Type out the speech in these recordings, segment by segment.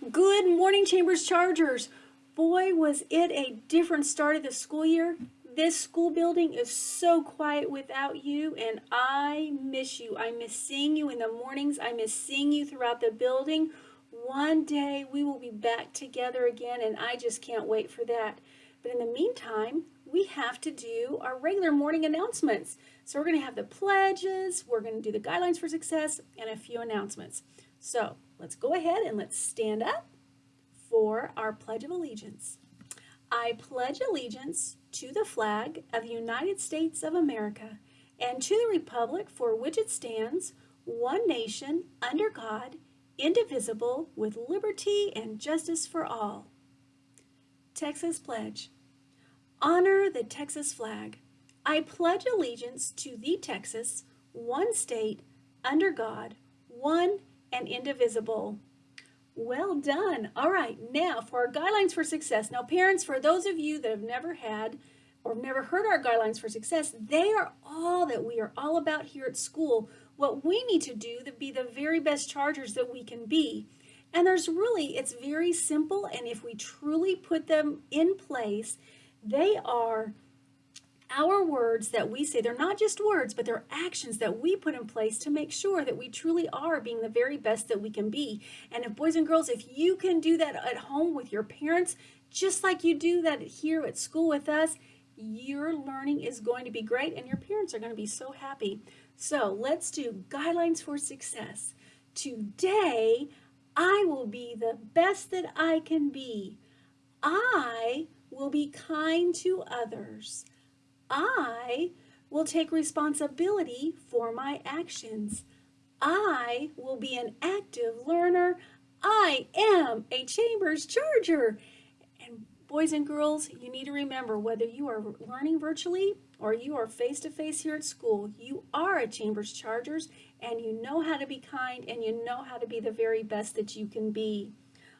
Good morning, Chambers Chargers. Boy, was it a different start of the school year. This school building is so quiet without you, and I miss you. I miss seeing you in the mornings. I miss seeing you throughout the building. One day we will be back together again, and I just can't wait for that. But in the meantime, we have to do our regular morning announcements. So we're going to have the pledges, we're going to do the guidelines for success, and a few announcements. So let's go ahead and let's stand up for our Pledge of Allegiance. I pledge allegiance to the flag of the United States of America and to the republic for which it stands, one nation, under God, indivisible, with liberty and justice for all. Texas Pledge. Honor the Texas flag. I pledge allegiance to the Texas, one state, under God, one and indivisible. Well done. All right, now for our guidelines for success. Now parents, for those of you that have never had or never heard our guidelines for success, they are all that we are all about here at school. What we need to do to be the very best chargers that we can be. And there's really, it's very simple. And if we truly put them in place, they are our words that we say, they're not just words, but they're actions that we put in place to make sure that we truly are being the very best that we can be. And if boys and girls, if you can do that at home with your parents, just like you do that here at school with us, your learning is going to be great and your parents are going to be so happy. So let's do guidelines for success. Today, I will be the best that I can be. I will be kind to others. I will take responsibility for my actions. I will be an active learner. I am a Chambers Charger. And boys and girls, you need to remember whether you are learning virtually or you are face-to-face -face here at school, you are a Chambers Chargers and you know how to be kind and you know how to be the very best that you can be.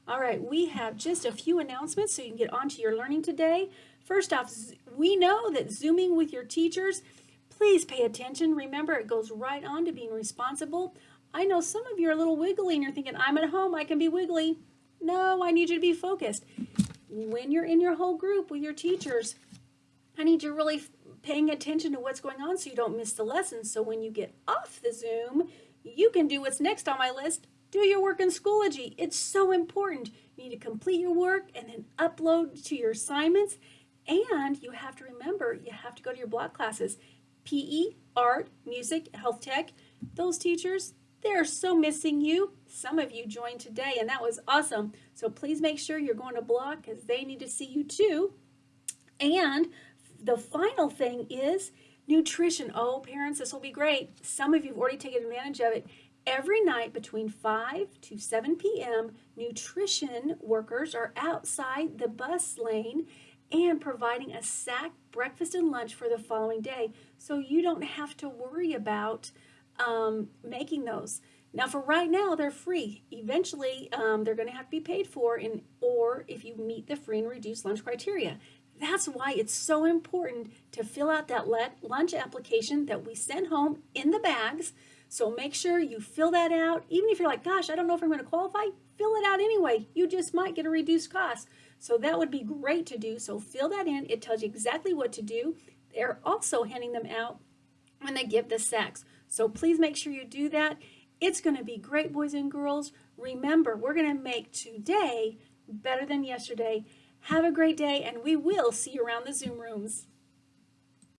All right, we have just a few announcements so you can get on to your learning today. First off, we know that Zooming with your teachers, please pay attention. Remember, it goes right on to being responsible. I know some of you are a little wiggly and you're thinking, I'm at home, I can be wiggly. No, I need you to be focused. When you're in your whole group with your teachers, I need you really paying attention to what's going on so you don't miss the lesson. So when you get off the Zoom, you can do what's next on my list, do your work in Schoology. It's so important. You need to complete your work and then upload to your assignments. And you have to remember, you have to go to your block classes. PE, art, music, health tech. Those teachers, they're so missing you. Some of you joined today and that was awesome. So please make sure you're going to block because they need to see you too. And the final thing is nutrition. Oh, parents, this will be great. Some of you have already taken advantage of it. Every night between 5 to 7 p.m., nutrition workers are outside the bus lane and providing a sack breakfast and lunch for the following day so you don't have to worry about um, making those. Now for right now, they're free. Eventually, um, they're going to have to be paid for in, or if you meet the free and reduced lunch criteria. That's why it's so important to fill out that lunch application that we send home in the bags so make sure you fill that out. Even if you're like, gosh, I don't know if I'm going to qualify, fill it out anyway. You just might get a reduced cost. So that would be great to do. So fill that in. It tells you exactly what to do. They're also handing them out when they give the sacks. So please make sure you do that. It's going to be great, boys and girls. Remember, we're going to make today better than yesterday. Have a great day, and we will see you around the Zoom rooms.